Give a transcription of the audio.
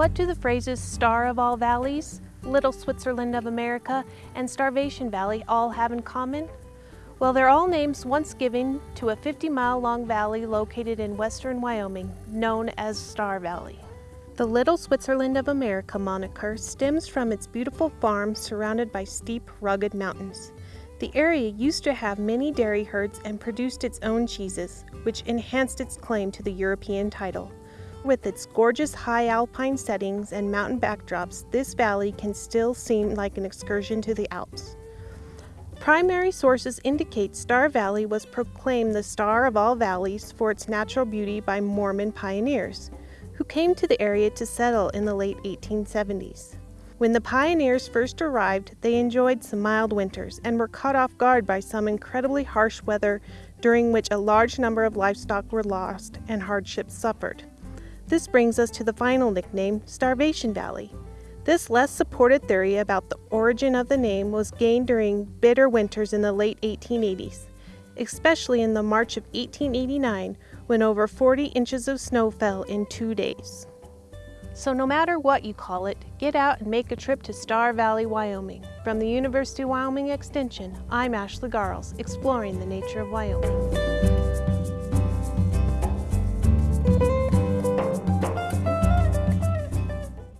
What do the phrases Star of All Valleys, Little Switzerland of America, and Starvation Valley all have in common? Well, they're all names once given to a 50-mile-long valley located in western Wyoming, known as Star Valley. The Little Switzerland of America moniker stems from its beautiful farm surrounded by steep, rugged mountains. The area used to have many dairy herds and produced its own cheeses, which enhanced its claim to the European title. With its gorgeous high alpine settings and mountain backdrops, this valley can still seem like an excursion to the Alps. Primary sources indicate Star Valley was proclaimed the star of all valleys for its natural beauty by Mormon pioneers, who came to the area to settle in the late 1870s. When the pioneers first arrived, they enjoyed some mild winters and were caught off guard by some incredibly harsh weather during which a large number of livestock were lost and hardships suffered. This brings us to the final nickname, Starvation Valley. This less supported theory about the origin of the name was gained during bitter winters in the late 1880s, especially in the March of 1889 when over 40 inches of snow fell in two days. So no matter what you call it, get out and make a trip to Star Valley, Wyoming. From the University of Wyoming Extension, I'm Ashley Garelts, exploring the nature of Wyoming.